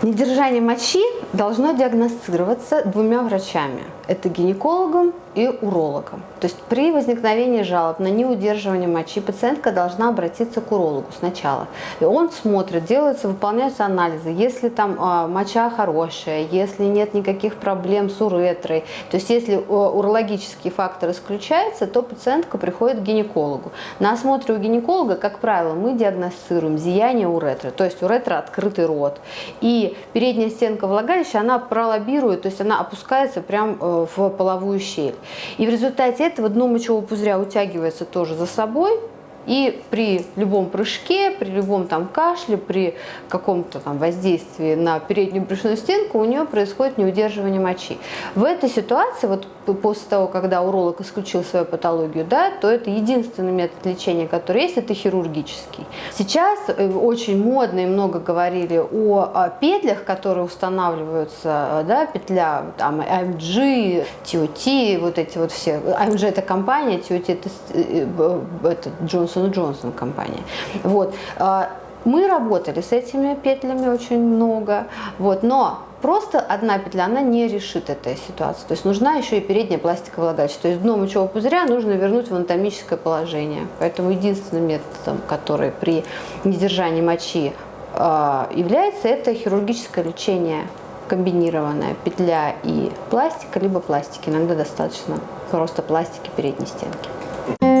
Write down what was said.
Недержание мочи должно диагностироваться двумя врачами. Это гинекологом и урологом. То есть при возникновении жалоб на неудерживание мочи пациентка должна обратиться к урологу сначала. И он смотрит, делаются, выполняются анализы. Если там э, моча хорошая, если нет никаких проблем с уретрой, то есть если э, урологический фактор исключается, то пациентка приходит к гинекологу. На осмотре у гинеколога, как правило, мы диагностируем зияние уретры, то есть уретра открытый рот. И передняя стенка влагалища, она пролоббирует, то есть она опускается прямо э, в половую щель. И в результате этого дно мочевого пузыря утягивается тоже за собой, и при любом прыжке, при любом там кашле, при каком-то там воздействии на переднюю брюшную стенку у нее происходит неудерживание мочи. В этой ситуации, вот после того, когда уролог исключил свою патологию, да, то это единственный метод лечения, который есть, это хирургический. Сейчас э, очень модно и много говорили о, петлях, которые устанавливаются, да, петля там AMG, TOT, вот эти вот все. AMG это компания, TOT это, э, э, Johnson Johnson Johnson компания. Вот. А, мы работали с этими петлями очень много, вот, но просто одна петля, она не решит этой ситуации. То есть нужна еще и передняя пластиковая влагалище. То есть дно мочевого пузыря нужно вернуть в анатомическое положение. Поэтому единственным методом, который при недержании мочи э, является, это хирургическое лечение комбинированная петля и пластика, либо пластики. Иногда достаточно просто пластики передней стенки.